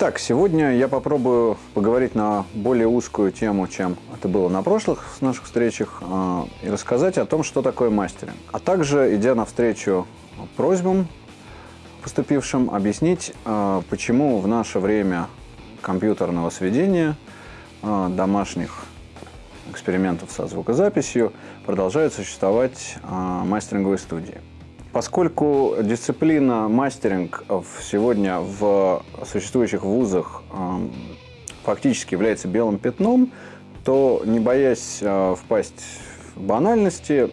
Итак, сегодня я попробую поговорить на более узкую тему, чем это было на прошлых наших встречах, а, и рассказать о том, что такое мастеринг. А также, идя навстречу просьбам поступившим, объяснить, а, почему в наше время компьютерного сведения, а, домашних экспериментов со звукозаписью продолжают существовать мастеринговые студии. Поскольку дисциплина мастеринг сегодня в существующих вузах эм, фактически является белым пятном, то, не боясь э, впасть в банальности,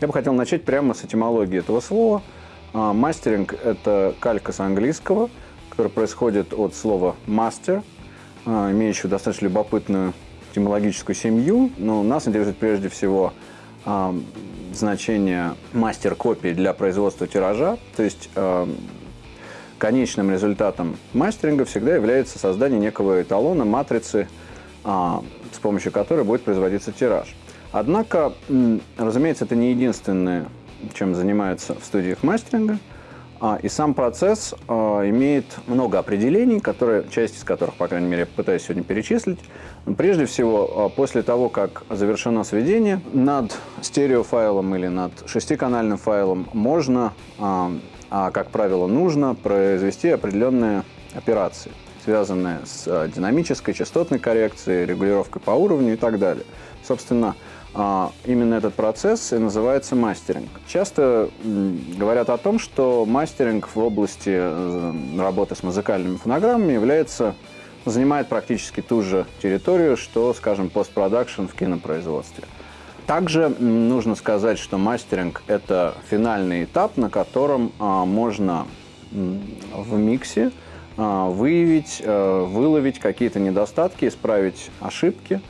я бы хотел начать прямо с этимологии этого слова. Э, мастеринг – это калька с английского, который происходит от слова «мастер», э, имеющего достаточно любопытную этимологическую семью, но нас интересует прежде всего значение мастер-копии для производства тиража, то есть э, конечным результатом мастеринга всегда является создание некого эталона, матрицы, э, с помощью которой будет производиться тираж. Однако, разумеется, это не единственное, чем занимаются в студиях мастеринга – и сам процесс а, имеет много определений, которые, часть из которых, по крайней мере, я пытаюсь сегодня перечислить. Прежде всего, а, после того, как завершено сведение, над стереофайлом или над шестиканальным файлом можно, а как правило нужно, произвести определенные операции, связанные с динамической, частотной коррекцией, регулировкой по уровню и так далее. Собственно, а, именно этот процесс и называется мастеринг. Часто говорят о том, что мастеринг в области э, работы с музыкальными фонограммами является, занимает практически ту же территорию, что, скажем, постпродакшн в кинопроизводстве. Также нужно сказать, что мастеринг – это финальный этап, на котором а, можно в миксе а, выявить, э, выловить какие-то недостатки, исправить ошибки.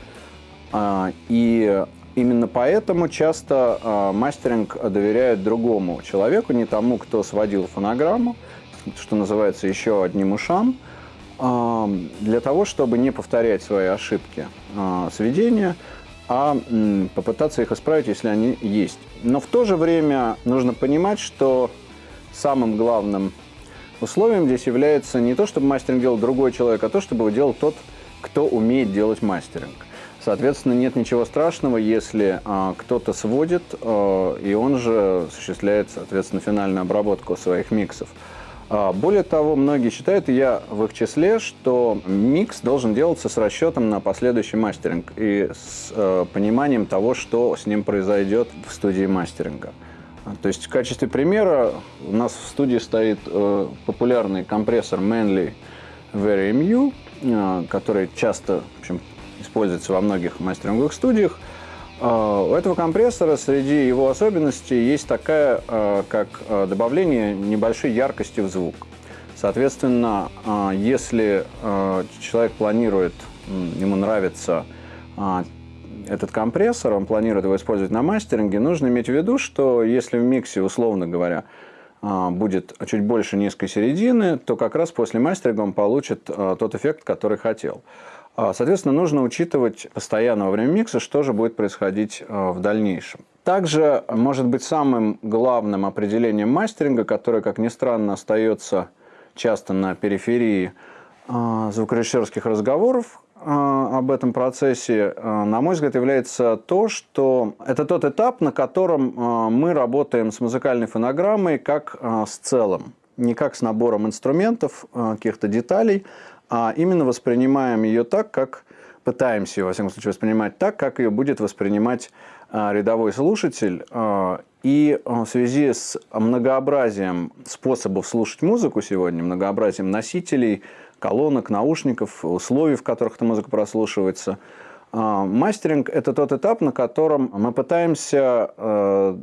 И Именно поэтому часто э, мастеринг доверяют другому человеку, не тому, кто сводил фонограмму, что называется еще одним ушам, э, для того, чтобы не повторять свои ошибки э, сведения, а э, попытаться их исправить, если они есть. Но в то же время нужно понимать, что самым главным условием здесь является не то, чтобы мастеринг делал другой человек, а то, чтобы его делал тот, кто умеет делать мастеринг. Соответственно, нет ничего страшного, если а, кто-то сводит, а, и он же осуществляет, соответственно, финальную обработку своих миксов. А, более того, многие считают, и я в их числе, что микс должен делаться с расчетом на последующий мастеринг и с а, пониманием того, что с ним произойдет в студии мастеринга. То есть в качестве примера у нас в студии стоит э, популярный компрессор Manly VaryMU, э, который часто в общем, используется во многих мастеринговых студиях. А, у этого компрессора среди его особенностей есть такая, а, как а, добавление небольшой яркости в звук. Соответственно, если человек планирует, ему нравится этот компрессор, он планирует его использовать на мастеринге, нужно иметь в виду, что если в миксе, условно говоря, будет чуть больше низкой середины, то как раз после мастеринга он получит тот эффект, который хотел. А, соответственно, нужно учитывать постоянно во время микса, что же будет происходить а, в дальнейшем. Также может быть самым главным определением мастеринга, которое, как ни странно, остается часто на периферии а, звукорежиссерских разговоров об этом процессе, на мой взгляд, является то, что это тот этап, на котором мы работаем с музыкальной фонограммой как с целым, не как с набором инструментов, каких-то деталей, а именно воспринимаем ее так, как пытаемся ее, во всяком случае, воспринимать так, как ее будет воспринимать а, рядовой слушатель. А, и а, в связи с многообразием способов слушать музыку сегодня, многообразием носителей, колонок, наушников, условий, в которых эта музыка прослушивается, мастеринг – это тот этап, на котором мы пытаемся,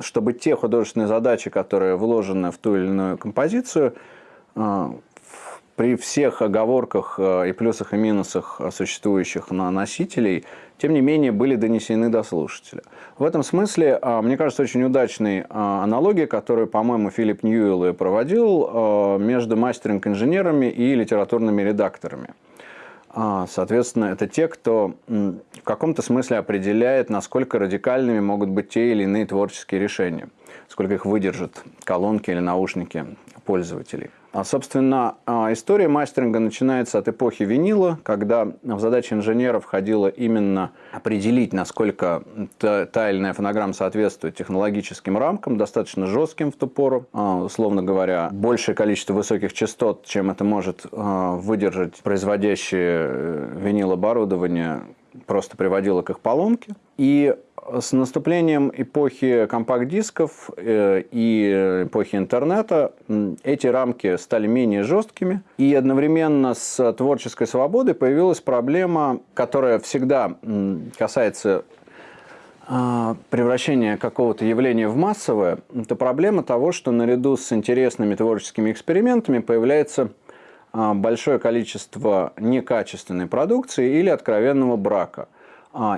чтобы те художественные задачи, которые вложены в ту или иную композицию, при всех оговорках э, и плюсах и минусах существующих на носителей, тем не менее, были донесены до слушателя. В этом смысле, э, мне кажется, очень удачной э, аналогия, которую, по-моему, Филипп Ньюэлл проводил между мастеринг-инженерами и литературными редакторами. Соответственно, это те, кто в каком-то смысле определяет, насколько радикальными могут быть те или иные творческие решения. сколько их выдержат колонки или наушники пользователей. А, собственно, а, история мастеринга начинается от эпохи винила, когда в задачи инженеров входило именно определить, насколько та, или иная фонограмма соответствует технологическим рамкам, достаточно жестким в ту пору. А, условно говоря, большее количество высоких частот, чем это может выдержать производящее э, винил оборудование, просто приводило к их поломке. И с наступлением эпохи компакт-дисков э, и эпохи интернета эти рамки стали менее жесткими. И одновременно с творческой свободой появилась проблема, которая всегда касается а, превращения какого-то явления в массовое. Это проблема того, что наряду с интересными творческими экспериментами появляется а, большое количество некачественной продукции или откровенного брака –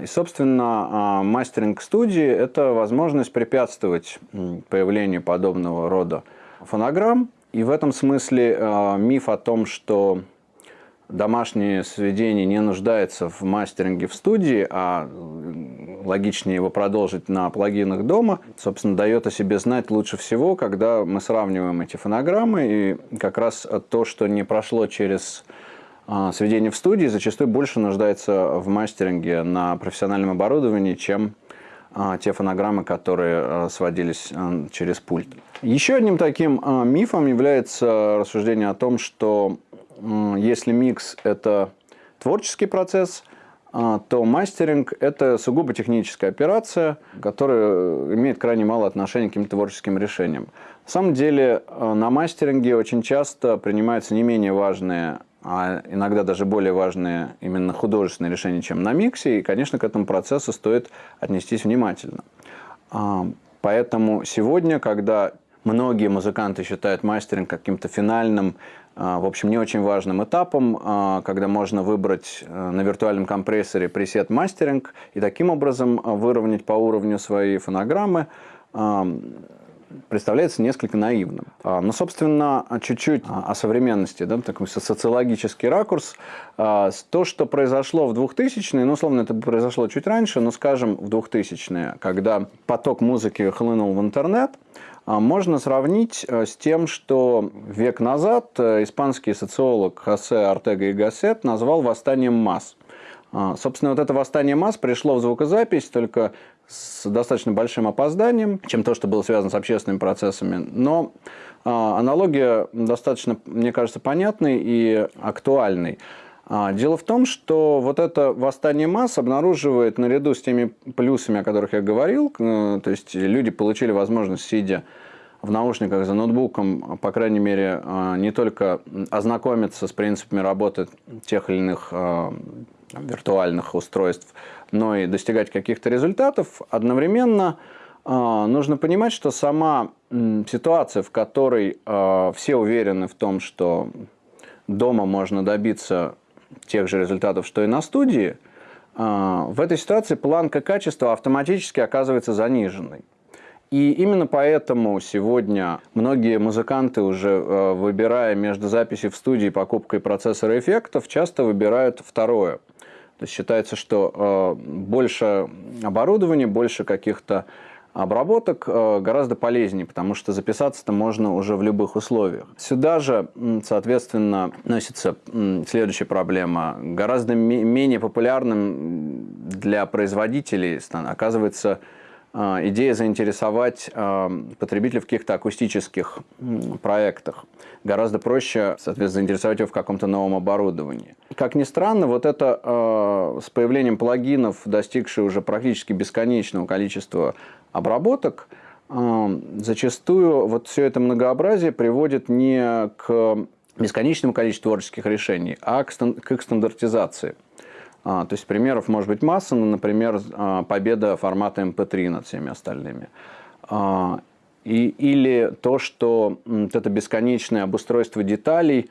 и, собственно, а, мастеринг студии – это возможность препятствовать появлению подобного рода фонограмм. И в этом смысле а, миф о том, что домашнее сведение не нуждается в мастеринге в студии, а логичнее его продолжить на плагинах дома, собственно, дает о себе знать лучше всего, когда мы сравниваем эти фонограммы. И как раз то, что не прошло через а, сведение в студии зачастую больше нуждается в мастеринге на профессиональном оборудовании, чем а, те фонограммы, которые а, сводились через пульт. Еще одним таким мифом является рассуждение о том, что если микс – это творческий процесс, то мастеринг – это сугубо техническая операция, которая имеет крайне мало отношения к каким-то творческим решениям. На самом деле на мастеринге очень часто принимаются не менее важные а иногда даже более важные именно художественные решения, чем на миксе, и, конечно, к этому процессу стоит отнестись внимательно. А, поэтому сегодня, когда многие музыканты считают мастеринг каким-то финальным, а, в общем, не очень важным этапом, а, когда можно выбрать э, на виртуальном компрессоре пресет мастеринг и таким образом выровнять по уровню свои фонограммы, представляется несколько наивным. А, но, собственно, чуть-чуть о современности, да, такой социологический ракурс. А, то, что произошло в 2000-е, ну, условно, это произошло чуть раньше, но, скажем, в 2000-е, когда поток музыки хлынул в интернет, а, можно сравнить с тем, что век назад испанский социолог Хосе Артега и Гассет назвал «восстанием масс». Собственно, вот это восстание масс пришло в звукозапись только с достаточно большим опозданием, чем то, что было связано с общественными процессами. Но а, аналогия достаточно, мне кажется, понятной и актуальной. А, дело в том, что вот это восстание масс обнаруживает наряду с теми плюсами, о которых я говорил, то есть люди получили возможность, сидя в наушниках за ноутбуком, по крайней мере, а, не только ознакомиться с принципами работы тех или иных виртуальных устройств, но и достигать каких-то результатов, одновременно э, нужно понимать, что сама ситуация, в которой э, все уверены в том, что дома можно добиться тех же результатов, что и на студии, в этой ситуации планка качества автоматически оказывается заниженной. И именно поэтому сегодня многие музыканты, уже выбирая между записью в студии и покупкой процессора эффектов, часто выбирают второе – то есть считается, что э, больше оборудования, больше каких-то обработок э, гораздо полезнее, потому что записаться-то можно уже в любых условиях. Сюда же, соответственно, носится следующая проблема. Гораздо менее популярным для производителей оказывается идея заинтересовать а, потребителя в каких-то акустических проектах. Гораздо проще, соответственно, заинтересовать его в каком-то новом оборудовании. Как ни странно, вот это а, с появлением плагинов, достигшие уже практически бесконечного количества обработок, зачастую вот все это многообразие приводит не к бесконечному количеству творческих решений, а к их стандартизации. А, то есть примеров может быть масса, но, например, а, победа формата MP3 над всеми остальными. А, и, или то, что вот это бесконечное обустройство деталей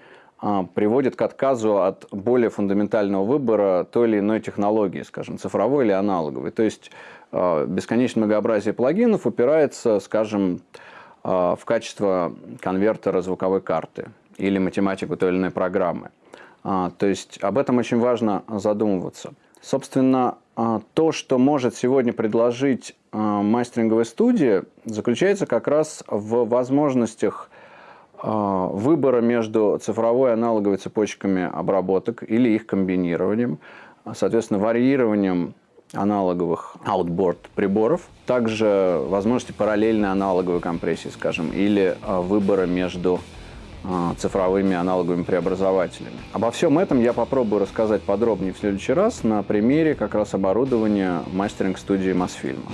приводит к отказу от более фундаментального выбора той или иной технологии, скажем, цифровой или аналоговой. То есть бесконечное многообразие плагинов упирается, скажем, в качество конвертера звуковой карты или математику той или иной программы. А, то есть об этом очень важно задумываться. Собственно, а, то, что может сегодня предложить э, мастеринговой студии заключается как раз в возможностях выбора между цифровой и аналоговой цепочками обработок или их комбинированием, соответственно, варьированием аналоговых outboard приборов, также возможности параллельной аналоговой компрессии, скажем, или выбора между цифровыми аналоговыми преобразователями. Обо всем этом я попробую рассказать подробнее в следующий раз на примере как раз оборудования мастеринг-студии Мосфильма.